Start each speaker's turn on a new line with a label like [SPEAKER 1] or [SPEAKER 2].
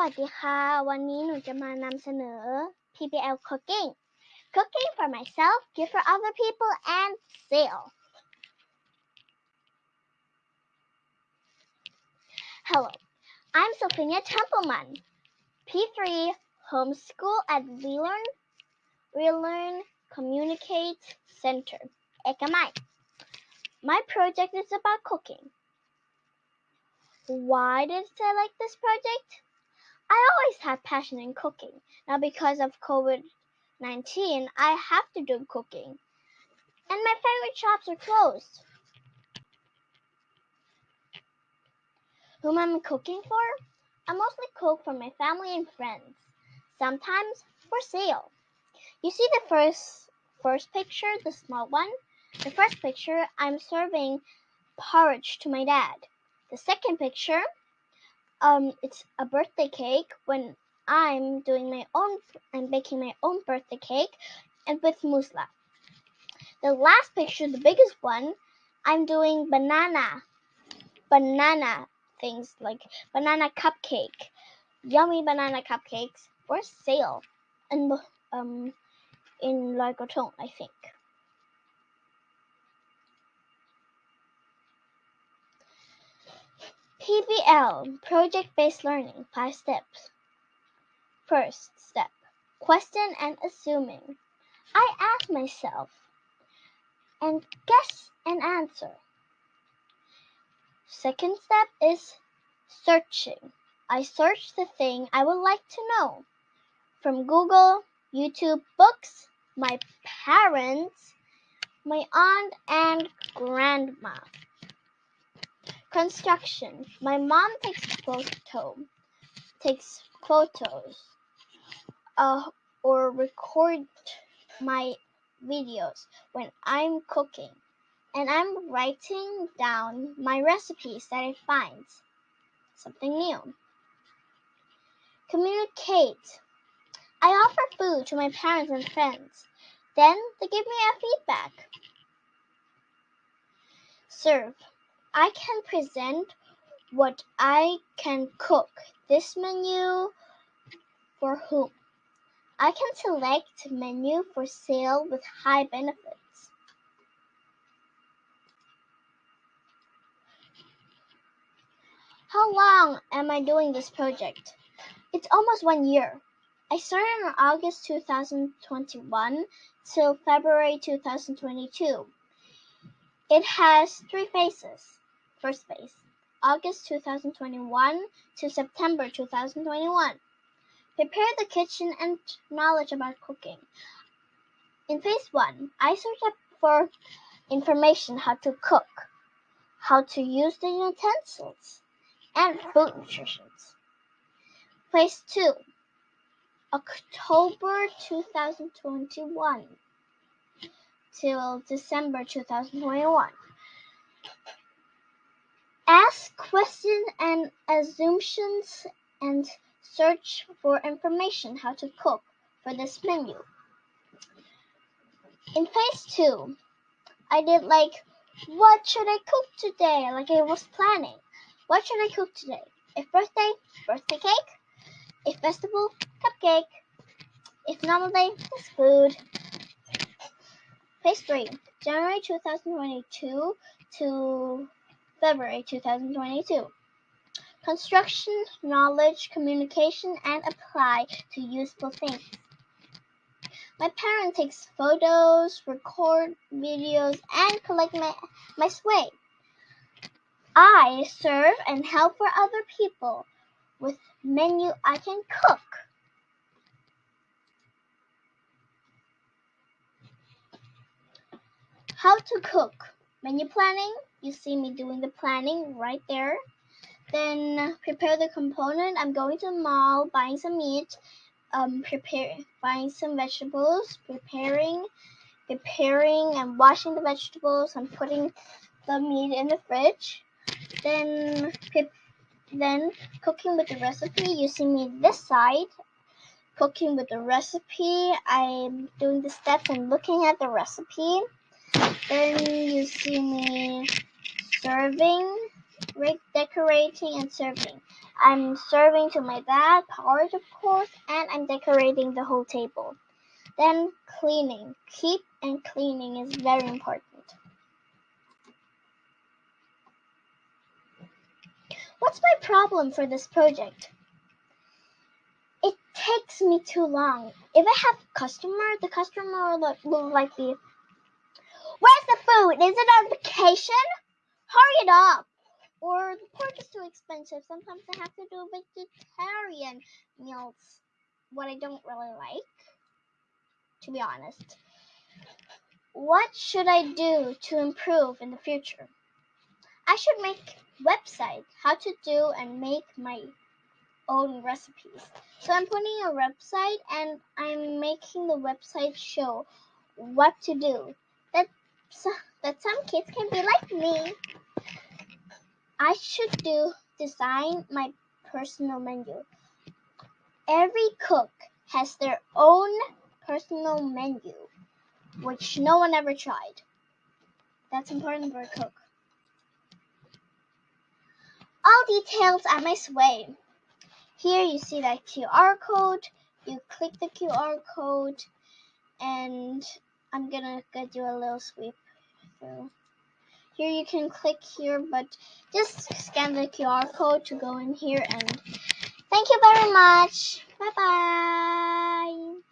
[SPEAKER 1] วัสดีค่ะ วันนี้หนูจะมานำเสนอ PBL cooking cooking for myself gift for other people and sale Hello I'm Sophia Templeman P3 homeschool at Relearn Relearn Communicate Center Ekamai My project is about cooking why did I like this project? I always had passion in cooking. Now, because of COVID 19, I have to do cooking. And my favorite shops are closed. Whom I'm cooking for? I mostly cook for my family and friends, sometimes for sale. You see the first first picture, the small one? The first picture, I'm serving porridge to my dad. The second picture, um, it's a birthday cake when I'm doing my own, I'm baking my own birthday cake and with musla. The last picture, the biggest one, I'm doing banana, banana things like banana cupcake, yummy banana cupcakes for sale, and um, in La Groton, I think. PBL Project Based Learning 5 steps. First step Question and assuming. I ask myself and guess and answer. Second step is searching. I search the thing I would like to know from Google, YouTube, books, my parents, my aunt, and grandma. Construction. My mom takes photo, takes photos, uh, or record my videos when I'm cooking, and I'm writing down my recipes that I find something new. Communicate. I offer food to my parents and friends. Then they give me a feedback. Serve. I can present what I can cook. This menu for whom? I can select menu for sale with high benefits. How long am I doing this project? It's almost one year. I started in August 2021 till February 2022. It has three phases. First phase, August 2021 to September 2021. Prepare the kitchen and knowledge about cooking. In phase 1, I search up for information how to cook, how to use the utensils, and food nutrition. Phase 2, October 2021 till December 2021. Ask questions and assumptions and search for information how to cook for this menu. In phase two, I did like, what should I cook today? Like I was planning. What should I cook today? If birthday, birthday cake. If festival, cupcake. If normal day, it's food. Phase 3, January 2022 to February 2022. Construction, knowledge, communication, and apply to useful things. My parent takes photos, record videos, and collect my, my sway. I serve and help for other people with menu I can cook. How to cook. Menu planning, you see me doing the planning right there. Then prepare the component. I'm going to the mall, buying some meat, um, prepare, buying some vegetables, preparing, preparing and washing the vegetables and putting the meat in the fridge. Then, then cooking with the recipe. You see me this side, cooking with the recipe. I'm doing the steps and looking at the recipe. Then you see me serving decorating and serving. I'm serving to my dad, porridge of course, and I'm decorating the whole table. Then cleaning. Keep and cleaning is very important. What's my problem for this project? It takes me too long. If I have customer, the customer will like be, Where's the? Is it on vacation? Hurry it up! Or the pork is too expensive. Sometimes I have to do vegetarian meals, what I don't really like, to be honest. What should I do to improve in the future? I should make website how to do and make my own recipes. So I'm putting a website and I'm making the website show what to do. That that some kids can be like me. I should do design my personal menu. Every cook has their own personal menu, which no one ever tried. That's important for a cook. All details at my sway. Here you see that QR code. You click the QR code, and I'm gonna go do a little sweep through. Here you can click here, but just scan the QR code to go in here and thank you very much. Bye bye.